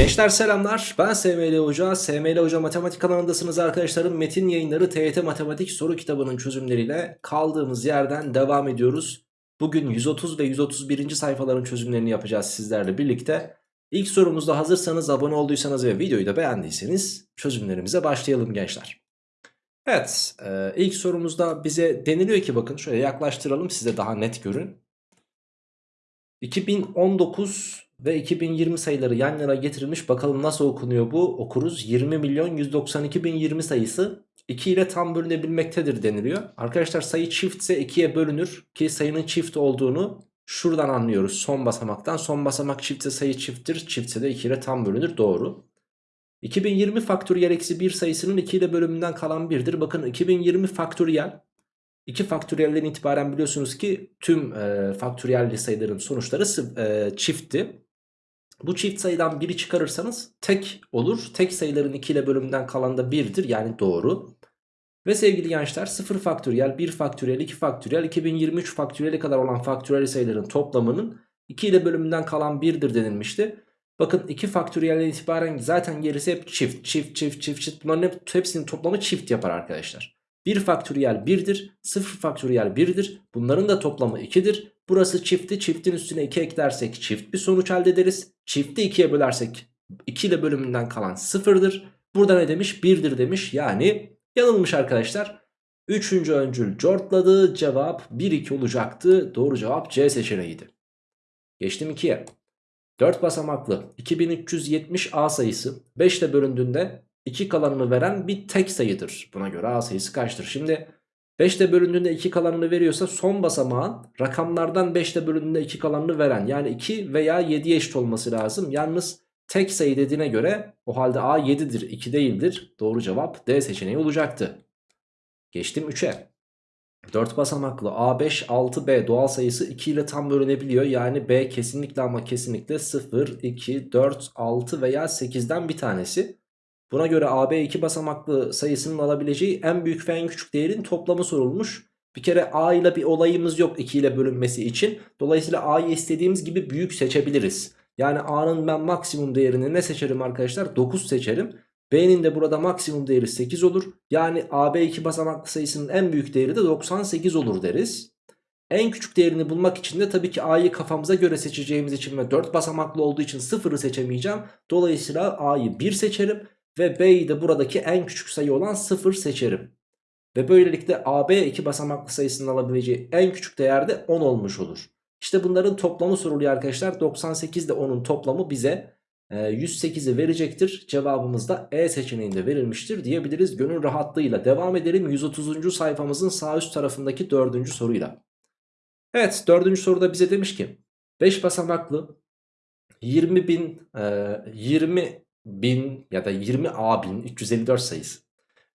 Gençler selamlar. Ben SML Hoca. SML Hoca Matematik kanalındasınız arkadaşlarım. Metin yayınları TYT Matematik soru kitabının çözümleriyle kaldığımız yerden devam ediyoruz. Bugün 130 ve 131. sayfaların çözümlerini yapacağız sizlerle birlikte. İlk sorumuzda hazırsanız abone olduysanız ve videoyu da beğendiyseniz çözümlerimize başlayalım gençler. Evet e, ilk sorumuzda bize deniliyor ki bakın şöyle yaklaştıralım size daha net görün. 2019 ve 2020 sayıları yan yana getirilmiş. Bakalım nasıl okunuyor bu? Okuruz. 20 milyon 192 bin 20 sayısı 2 ile tam bölünebilmektedir deniliyor. Arkadaşlar sayı çiftse 2'ye bölünür. Ki sayının çift olduğunu şuradan anlıyoruz. Son basamaktan. Son basamak çiftse sayı çifttir. Çiftse de 2 ile tam bölünür. Doğru. 2020 faktöriyel eksi 1 sayısının 2 ile bölümünden kalan 1'dir. Bakın 2020 faktöriyel 2 faktöriyelden itibaren biliyorsunuz ki tüm e, faktöriyelli sayıların sonuçları e, çiftti. Bu çift sayıdan biri çıkarırsanız tek olur. Tek sayıların 2 ile bölümünden kalan da 1'dir yani doğru. Ve sevgili gençler 0 faktöriyel, 1 faktöriyel, 2 faktöriyel, 2023 faktöriyeli kadar olan faktöriyel sayıların toplamının 2 ile bölümünden kalan 1'dir denilmişti. Bakın 2 faktöriyelden itibaren zaten gerisi hep çift, çift, çift, çift, çift. Bunların hep, hepsinin toplamı çift yapar arkadaşlar. 1 faktöriyel 1'dir, 0 faktöriyel 1'dir. Bunların da toplamı 2'dir. Burası çifti, çiftin üstüne 2 eklersek çift bir sonuç elde ederiz. Çifti 2'ye bölersek 2 ile bölümünden kalan 0'dır. Burada ne demiş? 1'dir demiş. Yani yanılmış arkadaşlar. Üçüncü öncül cortladı. Cevap 1-2 olacaktı. Doğru cevap C seçeneğiydi. Geçtim 2'ye. 4 basamaklı 2370 A sayısı 5 ile bölündüğünde 2 kalanını veren bir tek sayıdır. Buna göre A sayısı kaçtır? Şimdi 5 ile bölündüğünde 2 kalanını veriyorsa son basamağın rakamlardan 5 ile bölündüğünde 2 kalanını veren yani 2 veya 7'ye eşit olması lazım. Yalnız tek sayı dediğine göre o halde A 7'dir 2 değildir. Doğru cevap D seçeneği olacaktı. Geçtim 3'e. 4 basamaklı A5 6B doğal sayısı 2 ile tam bölünebiliyor. Yani B kesinlikle ama kesinlikle 0, 2, 4, 6 veya 8'den bir tanesi. Buna göre AB iki basamaklı sayısının alabileceği en büyük ve en küçük değerin toplamı sorulmuş. Bir kere A ile bir olayımız yok 2 ile bölünmesi için. Dolayısıyla A'yı istediğimiz gibi büyük seçebiliriz. Yani A'nın ben maksimum değerini ne seçerim arkadaşlar? 9 seçerim. B'nin de burada maksimum değeri 8 olur. Yani AB iki basamaklı sayısının en büyük değeri de 98 olur deriz. En küçük değerini bulmak için de tabii ki A'yı kafamıza göre seçeceğimiz için ve 4 basamaklı olduğu için 0'ı seçemeyeceğim. Dolayısıyla A'yı 1 seçerim. Ve B'yi de buradaki en küçük sayı olan 0 seçerim. Ve böylelikle AB iki basamaklı sayısının alabileceği en küçük değer de 10 olmuş olur. İşte bunların toplamı soruluyor arkadaşlar. 98 ile 10'un toplamı bize 108'i e, verecektir. Cevabımız da E seçeneğinde verilmiştir diyebiliriz. Gönül rahatlığıyla devam edelim 130. sayfamızın sağ üst tarafındaki 4. soruyla. Evet 4. soruda bize demiş ki 5 basamaklı 20 bin, 20 1000 ya da 20A 1000 354 sayısı.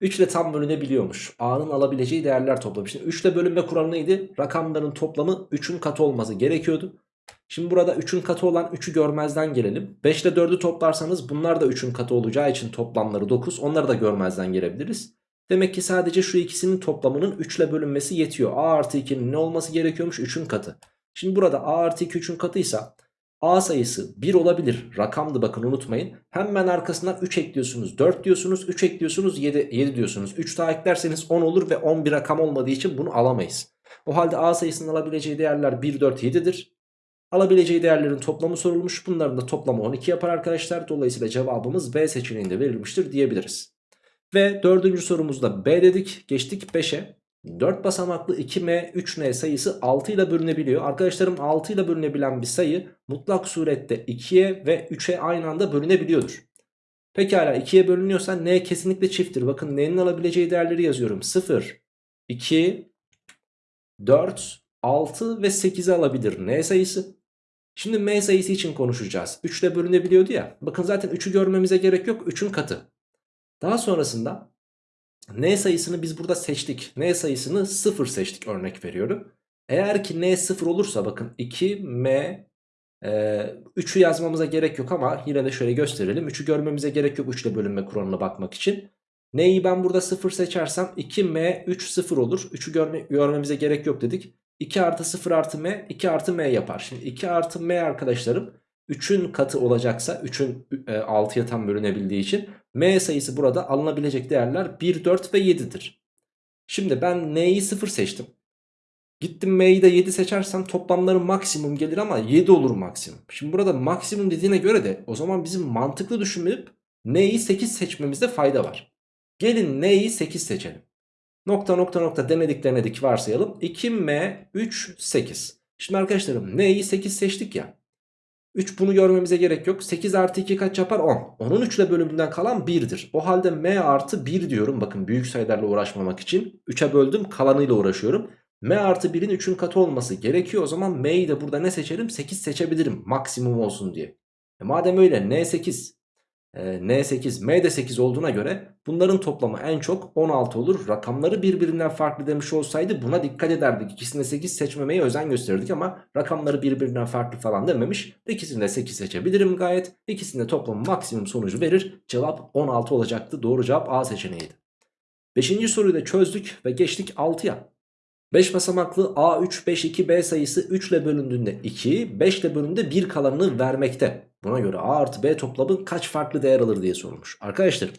3 ile tam bölünebiliyormuş. A'nın alabileceği değerler toplamı. Şimdi 3 ile bölünme kuralı neydi? Rakamların toplamı 3'ün katı olması gerekiyordu. Şimdi burada 3'ün katı olan 3'ü görmezden gelelim. 5 ile 4'ü toplarsanız bunlar da 3'ün katı olacağı için toplamları 9. Onları da görmezden gelebiliriz. Demek ki sadece şu ikisinin toplamının 3 ile bölünmesi yetiyor. A artı 2'nin ne olması gerekiyormuş? 3'ün katı. Şimdi burada A artı 2 3'ün katıysa A sayısı 1 olabilir. Rakamdı bakın unutmayın. Hemen arkasından 3 ekliyorsunuz. 4 diyorsunuz. 3 ekliyorsunuz. 7, 7 diyorsunuz. 3 daha eklerseniz 10 olur ve 10 bir rakam olmadığı için bunu alamayız. O halde A sayısının alabileceği değerler 1, 4, 7'dir. Alabileceği değerlerin toplamı sorulmuş. Bunların da toplamı 12 yapar arkadaşlar. Dolayısıyla cevabımız B seçeneğinde verilmiştir diyebiliriz. Ve dördüncü sorumuzda B dedik. Geçtik 5'e. 4 basamaklı 2m 3n sayısı 6 ile bölünebiliyor. Arkadaşlarım 6 ile bölünebilen bir sayı mutlak surette 2'ye ve 3'e aynı anda bölünebiliyordur. Pekala 2'ye bölünüyorsa n kesinlikle çifttir. Bakın n'nin alabileceği değerleri yazıyorum. 0, 2, 4, 6 ve 8'i alabilir n sayısı. Şimdi m sayısı için konuşacağız. 3 ile bölünebiliyordu ya. Bakın zaten 3'ü görmemize gerek yok. 3'ün katı. Daha sonrasında N sayısını biz burada seçtik. N sayısını 0 seçtik örnek veriyorum. Eğer ki N 0 olursa bakın 2 M e, 3'ü yazmamıza gerek yok ama yine de şöyle gösterelim. 3'ü görmemize gerek yok 3 ile bölünme kuralına bakmak için. N'yi ben burada 0 seçersem 2M 3 0 olur. 3'ü görme, görmemize gerek yok dedik. 2 artı 0 artı M 2 artı M yapar. Şimdi 2 artı M arkadaşlarım 3'ün katı olacaksa 3'ün 6'ya tam bölünebildiği için m sayısı burada alınabilecek değerler 1, 4 ve 7'dir. Şimdi ben n'yi 0 seçtim. Gittim m'yi de 7 seçersem toplamları maksimum gelir ama 7 olur maksimum. Şimdi burada maksimum dediğine göre de o zaman bizim mantıklı düşünüp n'yi 8 seçmemizde fayda var. Gelin n'yi 8 seçelim. Nokta nokta nokta denedik denedik varsayalım. 2m 3 8. Şimdi arkadaşlarım n'yi 8 seçtik ya. 3 bunu görmemize gerek yok. 8 artı 2 kaç yapar? 10. 10'un 3 ile bölümünden kalan 1'dir. O halde m artı 1 diyorum. Bakın büyük sayılarla uğraşmamak için. 3'e böldüm kalanıyla uğraşıyorum. m artı 1'in 3'ün katı olması gerekiyor. O zaman m'yi de burada ne seçerim? 8 seçebilirim maksimum olsun diye. E madem öyle n 8 N8, M de 8 olduğuna göre bunların toplamı en çok 16 olur. Rakamları birbirinden farklı demiş olsaydı buna dikkat ederdik. İkisinde 8 seçmemeye özen gösterirdik ama rakamları birbirinden farklı falan dememiş. İkisinde 8 seçebilirim gayet. İkisinde toplamı maksimum sonucu verir. Cevap 16 olacaktı. Doğru cevap A seçeneğiydi. Beşinci soruyu da çözdük ve geçtik 6'ya. 5 basamaklı A3, 5, 2, B sayısı 3 ile bölündüğünde 2, 5 ile bölündüğünde 1 kalanını vermekte. Buna göre A artı B toplamı kaç farklı değer alır diye sorulmuş. Arkadaşlar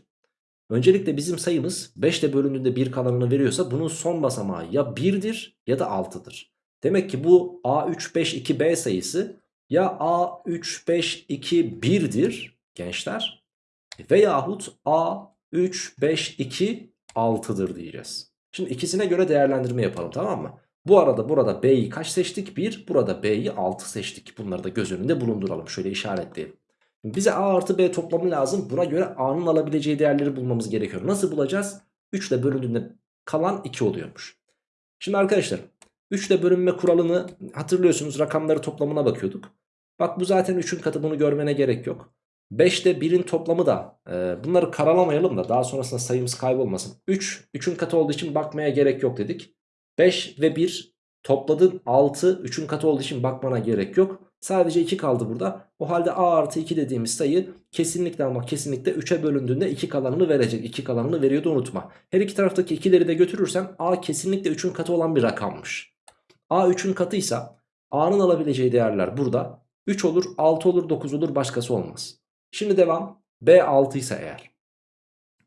öncelikle bizim sayımız 5 ile bölündüğünde 1 kalanını veriyorsa bunun son basamağı ya 1'dir ya da 6'dır. Demek ki bu A3, 5, 2, B sayısı ya A3, 5, 2, 1'dir gençler veyahut A3, 5, 2, 6'dır diyeceğiz. Şimdi ikisine göre değerlendirme yapalım tamam mı? Bu arada burada B'yi kaç seçtik? 1. Burada B'yi 6 seçtik. Bunları da göz önünde bulunduralım. Şöyle işaretleyelim. Bize A artı B toplamı lazım. Buna göre A'nın alabileceği değerleri bulmamız gerekiyor. Nasıl bulacağız? 3 ile bölündüğünde kalan 2 oluyormuş. Şimdi arkadaşlar 3 ile bölünme kuralını hatırlıyorsunuz. Rakamları toplamına bakıyorduk. Bak bu zaten 3'ün katı bunu görmene gerek yok. 5 ile 1'in toplamı da e, bunları karalamayalım da daha sonrasında sayımız kaybolmasın. 3 3'ün katı olduğu için bakmaya gerek yok dedik. 5 ve 1 topladın 6 3'ün katı olduğu için bakmana gerek yok. Sadece 2 kaldı burada. O halde a artı 2 dediğimiz sayı kesinlikle ama kesinlikle 3'e bölündüğünde 2 kalanını verecek. 2 kalanını veriyordu unutma. Her iki taraftaki 2'leri de götürürsem a kesinlikle 3'ün katı olan bir rakammış. a 3'ün katıysa a'nın alabileceği değerler burada. 3 olur 6 olur 9 olur başkası olmaz. Şimdi devam. b 6 ise eğer.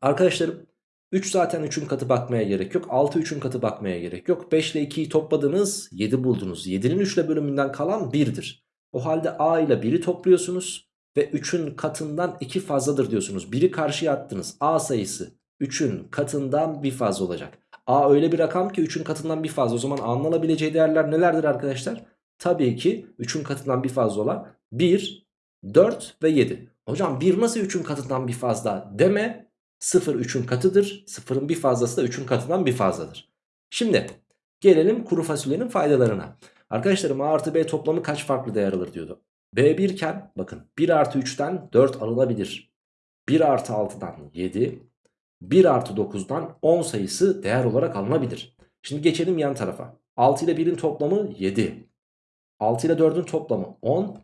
Arkadaşlarım 3 zaten 3'ün katı bakmaya gerek yok. 6 3'ün katı bakmaya gerek yok. 5 ile 2'yi topladınız 7 buldunuz. 7'nin 3 ile bölümünden kalan 1'dir. O halde a ile 1'i topluyorsunuz. Ve 3'ün katından 2 fazladır diyorsunuz. 1'i karşıya attınız. a sayısı 3'ün katından bir fazla olacak. a öyle bir rakam ki 3'ün katından bir fazla. O zaman a'nın alabileceği değerler nelerdir arkadaşlar? Tabii ki 3'ün katından bir fazla olan 1, 4 ve 7. Hocam 1 nasıl 3'ün katından bir fazla deme 0 3'ün katıdır. 0'ın bir fazlası da 3'ün katından bir fazladır. Şimdi gelelim kuru fasulyenin faydalarına. Arkadaşlarım A artı B toplamı kaç farklı değer alır diyordu. B1 iken bakın 1 artı 3'ten 4 alınabilir. 1 artı 6'dan 7. 1 artı 9'dan 10 sayısı değer olarak alınabilir. Şimdi geçelim yan tarafa. 6 ile 1'in toplamı 7. 6 ile 4'ün toplamı 10.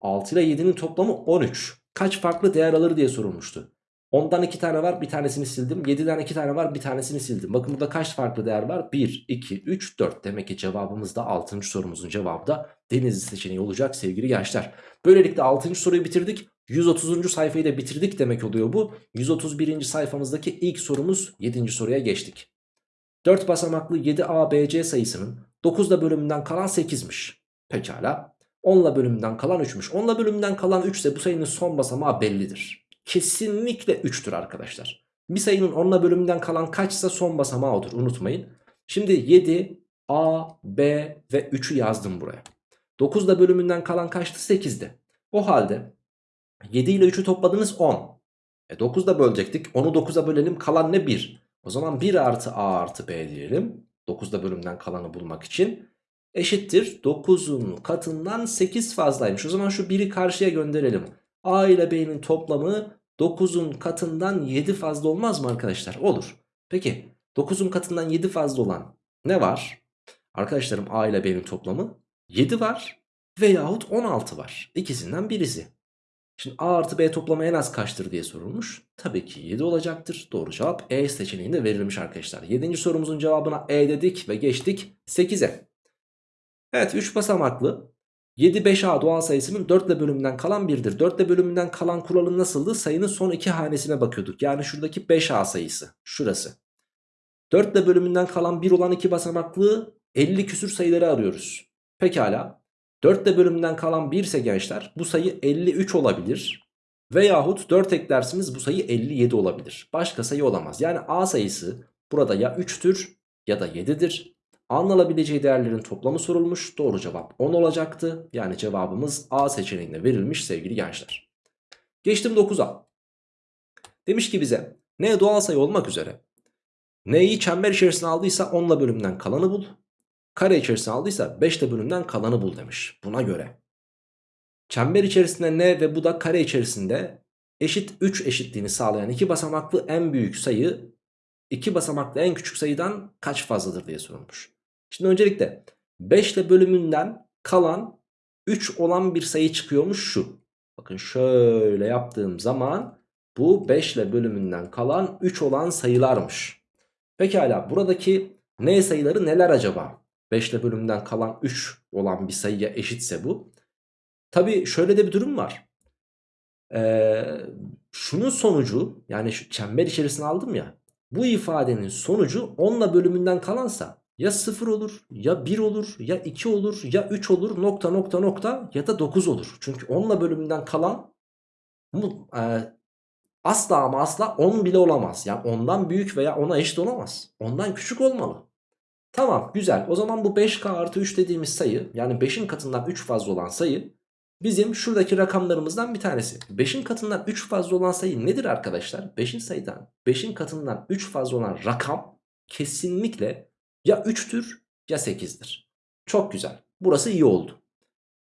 6 ile 7'nin toplamı 13. Kaç farklı değer alır diye sorulmuştu. 10'dan 2 tane var bir tanesini sildim. 7'den 2 tane var bir tanesini sildim. Bakın burada kaç farklı değer var? 1, 2, 3, 4. Demek ki cevabımız da 6. sorumuzun cevabı da Denizli seçeneği olacak sevgili gençler. Böylelikle 6. soruyu bitirdik. 130. sayfayı da bitirdik demek oluyor bu. 131. sayfamızdaki ilk sorumuz 7. soruya geçtik. 4 basamaklı 7ABC sayısının 9'da bölümünden kalan 8'miş. Pekala. 10'la bölümünden kalan 3'müş. 10'la bölümünden kalan 3 ise bu sayının son basamağı bellidir kesinlikle 3'tür arkadaşlar. Bir sayının 10'la bölümünden kalan kaçsa son basamağı odur unutmayın. Şimdi 7, A, B ve 3'ü yazdım buraya. 9'da bölümünden kalan kaçtı? 8'di. O halde 7 ile 3'ü topladınız 10. E 9'da bölecektik. 10'u 9'a bölelim kalan ne? 1. O zaman 1 artı A artı B diyelim. 9'da bölümden kalanı bulmak için. Eşittir 9'un katından 8 fazlaymış. O zaman şu 1'i karşıya gönderelim. A ile B'nin toplamı 9'un katından 7 fazla olmaz mı arkadaşlar? Olur. Peki 9'un katından 7 fazla olan ne var? Arkadaşlarım A ile B'nin toplamı 7 var veyahut 16 var. İkisinden birisi. Şimdi A artı B toplamı en az kaçtır diye sorulmuş. Tabii ki 7 olacaktır. Doğru cevap E seçeneğinde verilmiş arkadaşlar. 7. sorumuzun cevabına E dedik ve geçtik 8'e. Evet 3 basamaklı 7 5A doğal sayısının 4 ile bölümünden kalan 1'dir. 4 ile bölümünden kalan kuralı nasıldı? Sayının son iki hanesine bakıyorduk. Yani şuradaki 5A sayısı. Şurası. 4 ile bölümünden kalan 1 olan iki basamaklı 50 küsür sayıları arıyoruz. Pekala. 4 ile bölümünden kalan 1 ise gençler bu sayı 53 olabilir. Veyahut 4 eklersiniz bu sayı 57 olabilir. Başka sayı olamaz. Yani A sayısı burada ya 3'tür ya da 7'dir. A'nın alabileceği değerlerin toplamı sorulmuş. Doğru cevap 10 olacaktı. Yani cevabımız A seçeneğinde verilmiş sevgili gençler. Geçtim 9'a. Demiş ki bize n doğal sayı olmak üzere n'yi çember içerisine aldıysa 10 ile bölümden kalanı bul. Kare içerisine aldıysa 5 ile bölümden kalanı bul demiş. Buna göre çember içerisinde n ve bu da kare içerisinde eşit 3 eşitliğini sağlayan iki basamaklı en büyük sayı iki basamaklı en küçük sayıdan kaç fazladır diye sorulmuş. Şimdi öncelikle 5 ile bölümünden kalan 3 olan bir sayı çıkıyormuş şu. Bakın şöyle yaptığım zaman bu 5 ile bölümünden kalan 3 olan sayılarmış. Pekala buradaki n sayıları neler acaba? 5 ile bölümünden kalan 3 olan bir sayıya eşitse bu. Tabi şöyle de bir durum var. Ee, şunun sonucu yani şu çember içerisine aldım ya. Bu ifadenin sonucu 10 ile bölümünden kalansa ya 0 olur ya 1 olur ya 2 olur ya 3 olur nokta nokta nokta ya da 9 olur. Çünkü 10 ile bölümünden kalan bu, e, asla ama asla 10 bile olamaz. Yani ondan büyük veya ona eşit olamaz. Ondan küçük olmalı. Tamam güzel o zaman bu 5k artı 3 dediğimiz sayı yani 5'in katından 3 fazla olan sayı bizim şuradaki rakamlarımızdan bir tanesi. 5'in katından 3 fazla olan sayı nedir arkadaşlar? 5'in sayıdan 5'in katından 3 fazla olan rakam kesinlikle ya 3'tür ya 8'dir. Çok güzel. Burası iyi oldu.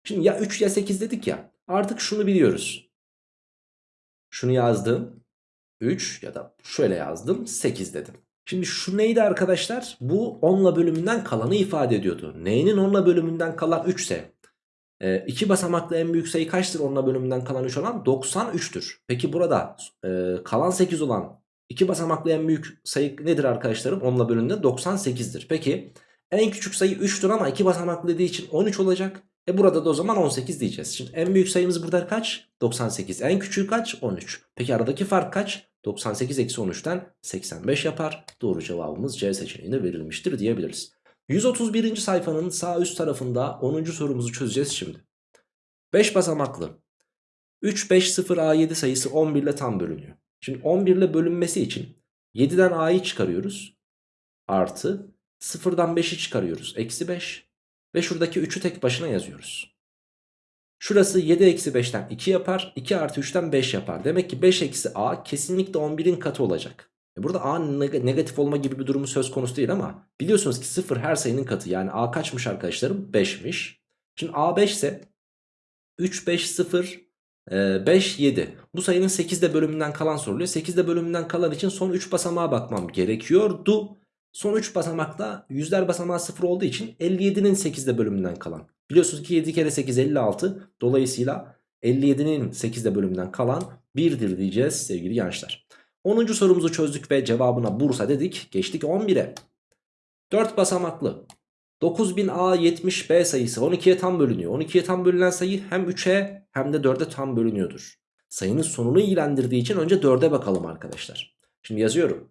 Şimdi ya 3 ya 8 dedik ya. Artık şunu biliyoruz. Şunu yazdım. 3 ya da şöyle yazdım 8 dedim. Şimdi şu neydi arkadaşlar? Bu 10'la bölümünden kalanı ifade ediyordu. Neyinin 10'la bölümünden kalan 3 ise e, iki basamaklı en büyük sayı kaçtır 10'la bölümünden kalan 3 olan? 93'tür. Peki burada e, kalan 8 olan iki basamaklı en büyük sayı nedir arkadaşlarım? 10'la bölümünde 98'dir. Peki en küçük sayı 3'tür ama iki basamaklı dediği için 13 olacak. E burada da o zaman 18 diyeceğiz. Şimdi en büyük sayımız burada kaç? 98. En küçüğü kaç? 13. Peki aradaki fark kaç? 98 eksi 13'ten 85 yapar. Doğru cevabımız C seçeneğinde verilmiştir diyebiliriz. 131. sayfanın sağ üst tarafında 10. sorumuzu çözeceğiz şimdi. 5 basamaklı 3 5 0 A7 sayısı 11 ile tam bölünüyor. Şimdi 11 ile bölünmesi için 7'den A'yı çıkarıyoruz. Artı 0'dan 5'i çıkarıyoruz. Eksi 5. Ve şuradaki 3'ü tek başına yazıyoruz. Şurası 7 eksi 5'ten 2 yapar. 2 artı 3'ten 5 yapar. Demek ki 5 eksi A kesinlikle 11'in katı olacak. E burada A negatif olma gibi bir durumu söz konusu değil ama biliyorsunuz ki 0 her sayının katı. Yani A kaçmış arkadaşlarım? 5'miş. Şimdi A 5 ise 3, 5, 0, 5, 7. Bu sayının 8'de bölümünden kalan soruluyor. 8'de bölümünden kalan için son 3 basamağa bakmam gerekiyordu. Son 3 basamakta yüzler basamağı 0 olduğu için 57'nin 8'de bölümünden kalan. Biliyorsunuz ki 7 kere 8 56. Dolayısıyla 57'nin 8'de bölümünden kalan 1'dir diyeceğiz sevgili gençler. 10. sorumuzu çözdük ve cevabına Bursa dedik. Geçtik 11'e. 4 basamaklı 9000A70B sayısı 12'ye tam bölünüyor. 12'ye tam bölünen sayı hem 3'e hem de 4'e tam bölünüyordur. Sayının sonunu ilgilendirdiği için önce 4'e bakalım arkadaşlar. Şimdi yazıyorum.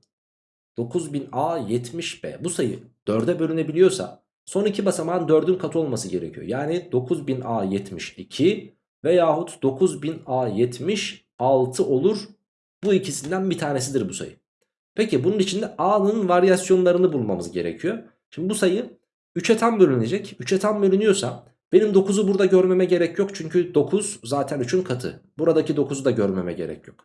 9000A70B bu sayı 4'e bölünebiliyorsa son iki basamağın 4'ün katı olması gerekiyor. Yani 9000A72 veyahut 9000A76 olur. Bu ikisinden bir tanesidir bu sayı. Peki bunun içinde A'nın varyasyonlarını bulmamız gerekiyor. Şimdi bu sayı 3'e tam bölünecek. 3'e tam bölünüyorsa benim 9'u burada görmeme gerek yok. Çünkü 9 zaten 3'ün katı. Buradaki 9'u da görmeme gerek yok.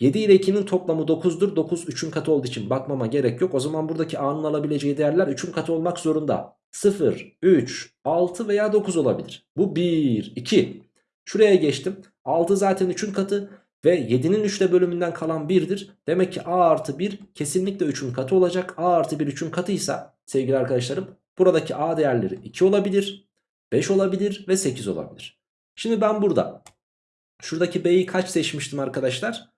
7 ile 2'nin toplamı 9'dur. 9 3'ün katı olduğu için bakmama gerek yok. O zaman buradaki A'nın alabileceği değerler 3'ün katı olmak zorunda. 0, 3, 6 veya 9 olabilir. Bu 1, 2. Şuraya geçtim. 6 zaten 3'ün katı ve 7'nin 3'te bölümünden kalan 1'dir. Demek ki A artı 1 kesinlikle 3'ün katı olacak. A artı 1 3'ün katıysa sevgili arkadaşlarım buradaki A değerleri 2 olabilir, 5 olabilir ve 8 olabilir. Şimdi ben burada şuradaki B'yi kaç seçmiştim arkadaşlar?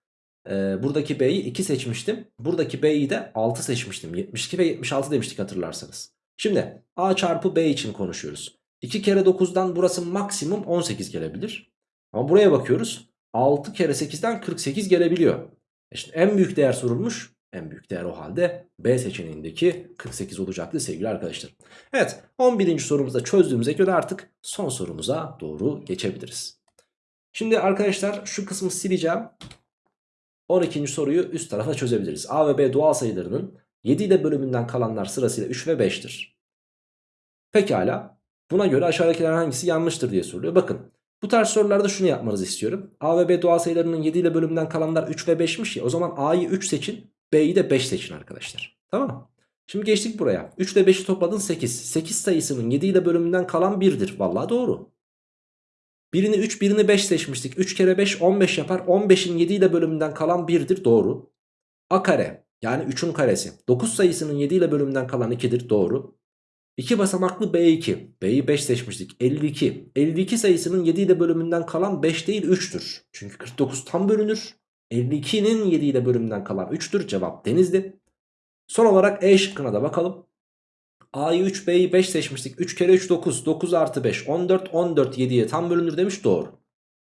Ee, buradaki B'yi 2 seçmiştim. Buradaki B'yi de 6 seçmiştim. 72 ve 76 demiştik hatırlarsanız. Şimdi A çarpı B için konuşuyoruz. 2 kere 9'dan burası maksimum 18 gelebilir. Ama buraya bakıyoruz. 6 kere 8'den 48 gelebiliyor. E şimdi en büyük değer sorulmuş. En büyük değer o halde B seçeneğindeki 48 olacaktı sevgili arkadaşlar. Evet 11. sorumuzda çözdüğümüze göre artık son sorumuza doğru geçebiliriz. Şimdi arkadaşlar şu kısmı sileceğim. 12. soruyu üst tarafa çözebiliriz. A ve B doğal sayılarının 7 ile bölümünden kalanlar sırasıyla 3 ve 5'tir. Pekala. Buna göre aşağıdakilerden hangisi yanlıştır diye soruluyor. Bakın bu tarz sorularda şunu yapmanızı istiyorum. A ve B doğal sayılarının 7 ile bölümünden kalanlar 3 ve 5'miş ya. O zaman A'yı 3 seçin. B'yi de 5 seçin arkadaşlar. Tamam? Şimdi geçtik buraya. 3 ile 5'i topladın 8. 8 sayısının 7 ile bölümünden kalan 1'dir. Vallahi doğru. Birini 3 birini 5 seçmiştik. 3 kere 5 15 yapar. 15'in 7 ile bölümünden kalan 1'dir. Doğru. A kare yani 3'ün karesi. 9 sayısının 7 ile bölümünden kalan 2'dir. Doğru. 2 basamaklı B2. B'yi 5 seçmiştik. 52. 52 sayısının 7 ile bölümünden kalan 5 değil 3'tür. Çünkü 49 tam bölünür. 52'nin 7 ile bölümünden kalan 3'tür. Cevap Denizli. Son olarak E şıkkına da bakalım. A'yı 3 B'yi 5 seçmiştik. 3 kere 3 9. 9 artı 5 14. 14 7'ye tam bölünür demiş doğru.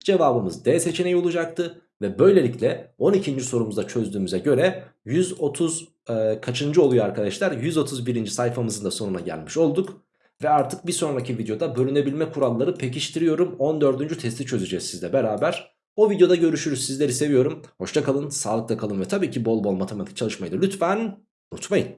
Cevabımız D seçeneği olacaktı. Ve böylelikle 12. sorumuzda çözdüğümüze göre 130 e, kaçıncı oluyor arkadaşlar? 131. sayfamızın da sonuna gelmiş olduk. Ve artık bir sonraki videoda bölünebilme kuralları pekiştiriyorum. 14. testi çözeceğiz sizle beraber. O videoda görüşürüz. Sizleri seviyorum. Hoşça kalın, sağlıkla kalın ve tabii ki bol bol matematik çalışmayı da lütfen unutmayın.